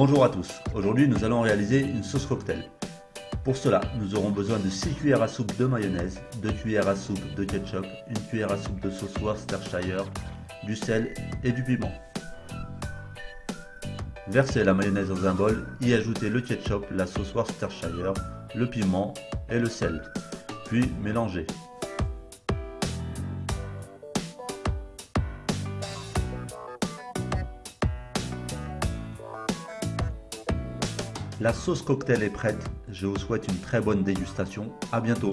Bonjour à tous, aujourd'hui nous allons réaliser une sauce cocktail. Pour cela, nous aurons besoin de 6 cuillères à soupe de mayonnaise, 2 cuillères à soupe de ketchup, 1 cuillère à soupe de sauce Worcestershire, du sel et du piment. Versez la mayonnaise dans un bol, y ajoutez le ketchup, la sauce Worcestershire, le piment et le sel. Puis mélangez. La sauce cocktail est prête, je vous souhaite une très bonne dégustation, à bientôt